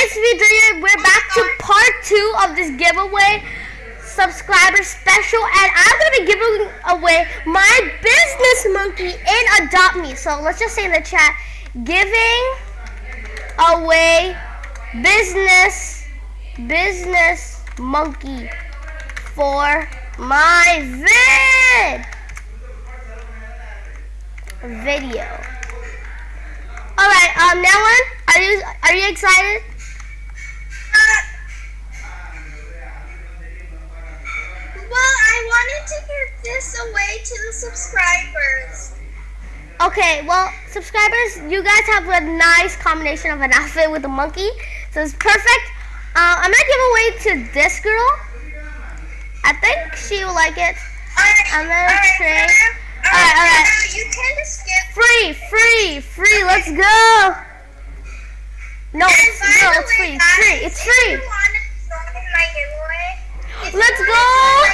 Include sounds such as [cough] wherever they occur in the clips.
it's me, We're back to part two of this giveaway subscriber special, and I'm gonna be giving away my business monkey in Adopt Me. So let's just say in the chat, giving away business business monkey for my vid video. All right, um, Nellen, are you are you excited? Well, I wanted to give this away to the subscribers. Okay, well, subscribers, you guys have a nice combination of an [laughs] outfit with a monkey, so it's perfect. Uh, I'm gonna give away to this girl. I think she will like it. Alright, I'm gonna alright, trade. Alright, Alright, alright. uh, You can just skip. Free, free, free. Let's go. No, it's, no, it's free. It's free. It's free. you wanna join my giveaway, if you Let's go.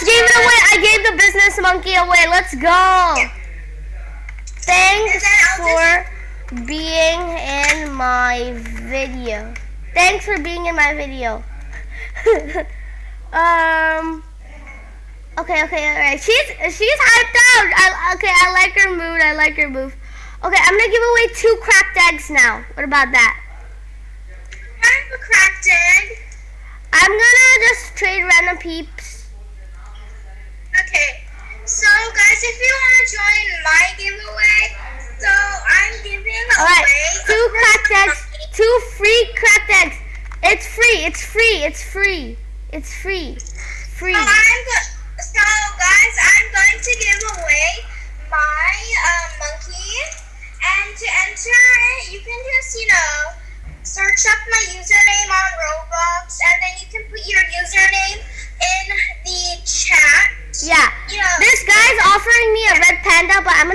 Just gave it away. I gave the business monkey away. Let's go. Thanks And then I'll for being in my video. Thanks for being in my video. [laughs] um. Okay, okay, alright. She's she's hyped out. I, okay, I like her mood. I like her move. Okay, I'm gonna give away two cracked eggs now. What about that? I have a cracked egg. I'm gonna just trade random peeps. Okay, so guys, if you want to join my giveaway, so I'm giving Alright, away two cracked eggs, two free cracked eggs. It's free, it's free, it's free, it's free, free. So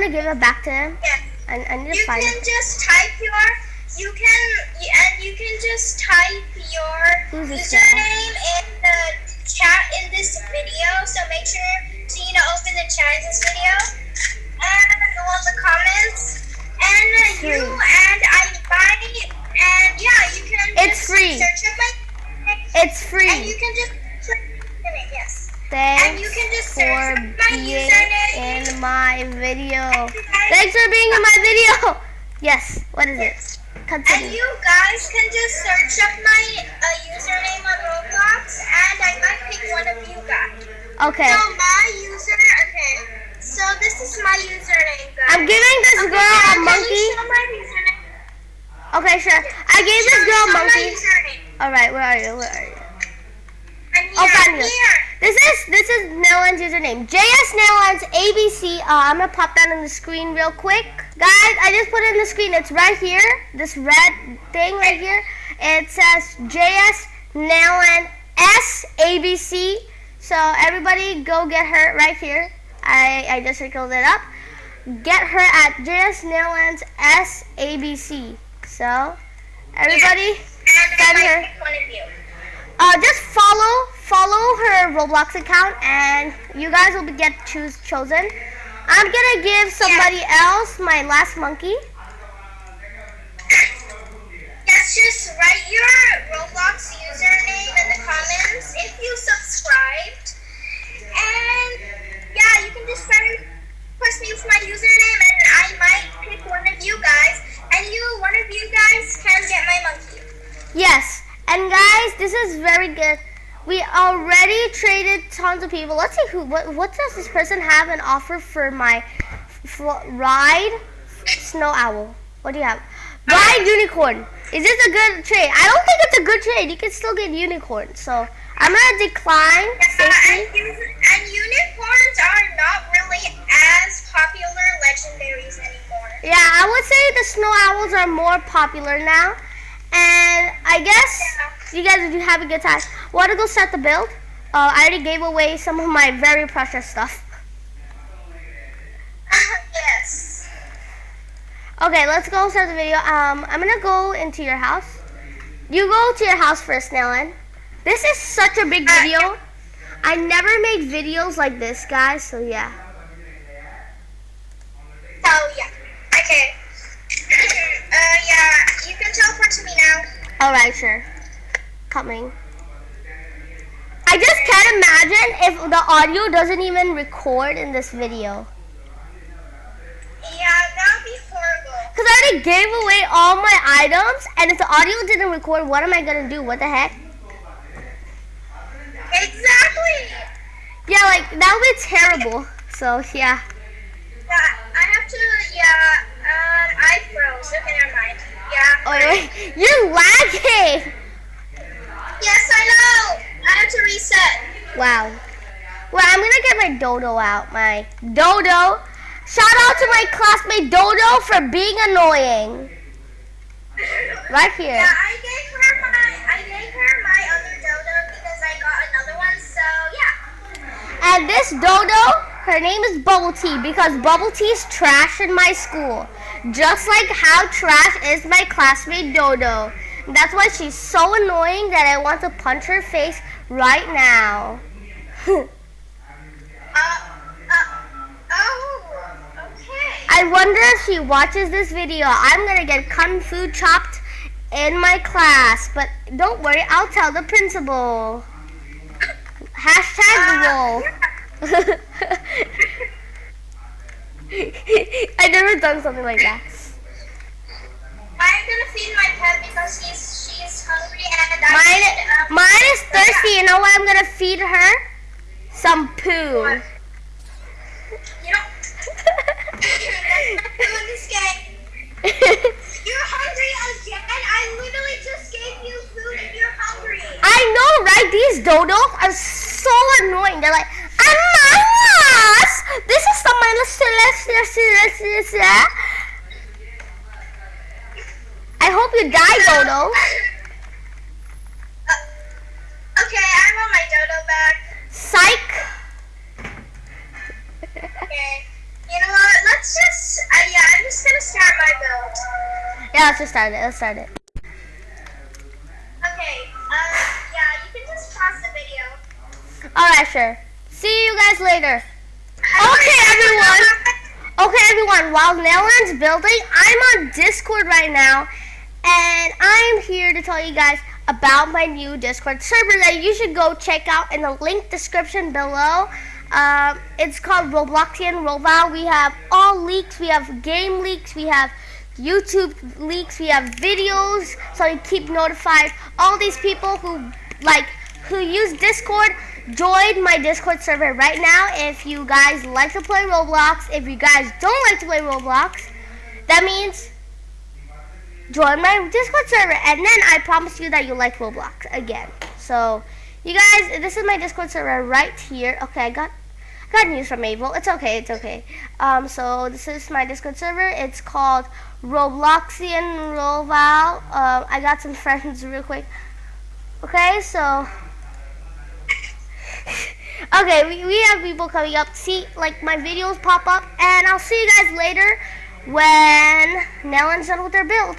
gonna give it back to him. yeah. I, I need to You find can it. just type your, you can, and you can just type your Who's username in the chat in this video. So make sure to you know open the chat in this video and go on the comments. And uh, you Free. and I buy, and yeah, you can. It's just free. Search up my, It's and free. you can just click in it. Yes. Thanks you can just for search my being username. in my video. Thanks for being in my video. Yes, what is it? Continue. And you guys can just search up my uh, username on Roblox, and I might pick one of you guys. Okay. So my user, okay. So this is my username, guys. I'm giving this Okay, girl a can you monkey. show my username? Okay, sure. I gave this girl a monkey. Alright, where are you? Where are you? I'm here. Oh, I'm you. here. This is this is Nellen's username. JS Nellen's ABC. Uh, I'm gonna pop that on the screen real quick, guys. I just put it in the screen. It's right here. This red thing right here. It says JS S ABC. So everybody go get her right here. I I just circled it up. Get her at JS Nellen's S ABC. So everybody I Send might her. pick one of you. Uh, just follow follow her Roblox account, and you guys will be get choose chosen. I'm gonna give somebody else my last monkey. Yes, just write your Roblox username in the comments if you subscribed. And yeah, you can just friend request me with my username and I might pick one of you guys. And you, one of you guys can get my monkey. Yes, and guys, this is very good. We already traded tons of people. Let's see who. What, what does this person have an offer for my f- ride? Snow owl. What do you have? Ride unicorn. Is this a good trade? I don't think it's a good trade. You can still get unicorn. So I'm gonna decline Yeah, safely. and, and unicorns are not really as popular legendaries anymore. Yeah, I would say the snow owls are more popular now. And I guess you guys do have a good time. Want to go set the build? Uh, I already gave away some of my very precious stuff. [laughs] yes. Okay, let's go start the video. Um, I'm gonna go into your house. You go to your house first, Nellen. This is such a big Uh, video. I never made videos like this, guys. So yeah. Oh yeah. Okay. [clears throat] uh yeah, you can teleport to me now. All right, sure. Coming. I just can't imagine if the audio doesn't even record in this video. Yeah, that would be horrible. Because I already gave away all my items, and if the audio didn't record, what am I gonna do? What the heck? Exactly. Yeah, like that would be terrible. So yeah. Yeah, I have to. Yeah. Um, I froze. Okay, never mind. Yeah. Oh wait, wait. you're lagging. Yes, I know. I have to reset. Wow. Well, I'm gonna get my dodo out. My dodo. Shout out to my classmate Dodo for being annoying. Right here. Yeah, I gave her my. I gave her my other dodo because I got another one. So yeah. And this dodo, her name is Bubble Tea because Bubble Tea is trash in my school. Just like how trash is my classmate Dodo. That's why she's so annoying that I want to punch her face right now. [laughs] Uh. Uh. Oh. Okay. I wonder if she watches this video. I'm gonna get kung fu chopped in my class, but don't worry, I'll tell the principal. Hashtag roll. [laughs] I've never done something like that. I'm feed my pet because she's she's hungry and I Mine, um, mine is thirsty. You know what I'm gonna feed her? Some poo. You don't. That's this game. You're hungry again. I literally just gave you food and you're hungry. I know, right? These dodos are so annoying. They're like, Ananas! This is the I hope you die, Dodo. Uh, okay, I want my dodo back. Psych. Okay. You know what? Let's just. Uh, yeah, I'm just gonna start my build. Yeah, let's just start it. Let's start it. Okay. Uh, yeah, you can just pause the video. Alright, sure. See you guys later. Okay, everyone. Okay, everyone. While Nellan's building, I'm on Discord right now, and I'm here to tell you guys about my new Discord server that you should go check out in the link description below. Um, it's called Robloxian Roval. We have all leaks. We have game leaks. We have YouTube leaks. We have videos, so you keep notified. All these people who like who use Discord join my Discord server right now if you guys like to play Roblox. If you guys don't like to play Roblox, that means join my Discord server and then I promise you that you'll like Roblox again. So, you guys, this is my Discord server right here. Okay, I got got news from Mabel. It's okay, it's okay. Um, so this is my Discord server. It's called Robloxian Roval. Um, I got some [laughs] friends real quick. Okay, so [laughs] okay, we, we have people coming up. See, like my videos pop up, and I'll see you guys later when Nellan's done with their build.